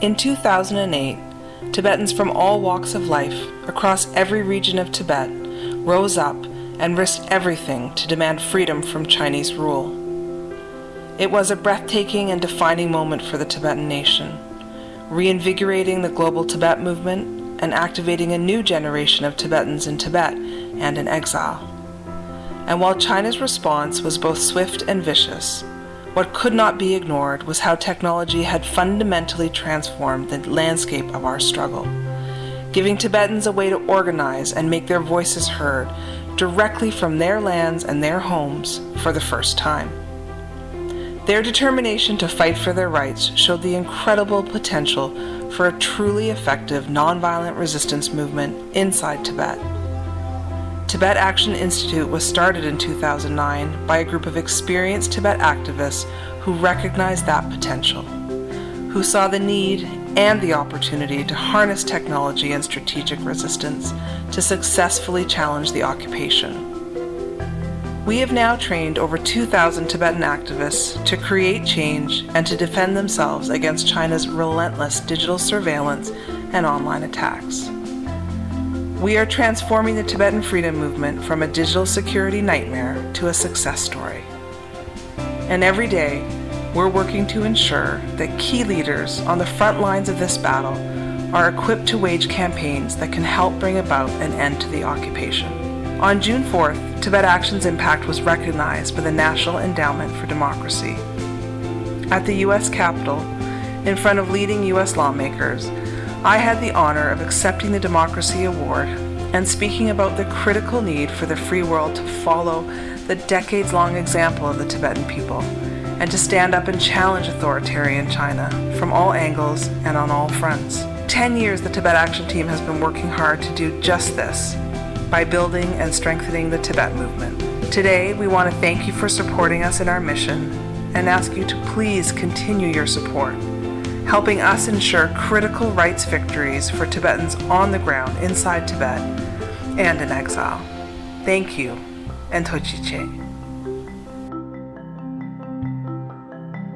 In 2008, Tibetans from all walks of life across every region of Tibet rose up and risked everything to demand freedom from Chinese rule. It was a breathtaking and defining moment for the Tibetan nation, reinvigorating the global Tibet movement and activating a new generation of Tibetans in Tibet and in exile. And while China's response was both swift and vicious, what could not be ignored was how technology had fundamentally transformed the landscape of our struggle, giving Tibetans a way to organize and make their voices heard directly from their lands and their homes for the first time. Their determination to fight for their rights showed the incredible potential for a truly effective nonviolent resistance movement inside Tibet. Tibet Action Institute was started in 2009 by a group of experienced Tibet activists who recognized that potential, who saw the need and the opportunity to harness technology and strategic resistance to successfully challenge the occupation. We have now trained over 2,000 Tibetan activists to create change and to defend themselves against China's relentless digital surveillance and online attacks. We are transforming the Tibetan freedom movement from a digital security nightmare to a success story. And every day, we're working to ensure that key leaders on the front lines of this battle are equipped to wage campaigns that can help bring about an end to the occupation. On June 4th, Tibet Action's impact was recognized by the National Endowment for Democracy. At the U.S. Capitol, in front of leading U.S. lawmakers, I had the honor of accepting the Democracy Award and speaking about the critical need for the free world to follow the decades long example of the Tibetan people and to stand up and challenge authoritarian China from all angles and on all fronts. Ten years the Tibet Action Team has been working hard to do just this by building and strengthening the Tibet movement. Today, we want to thank you for supporting us in our mission and ask you to please continue your support helping us ensure critical rights victories for Tibetans on the ground inside Tibet and in exile. Thank you, and Tochiche.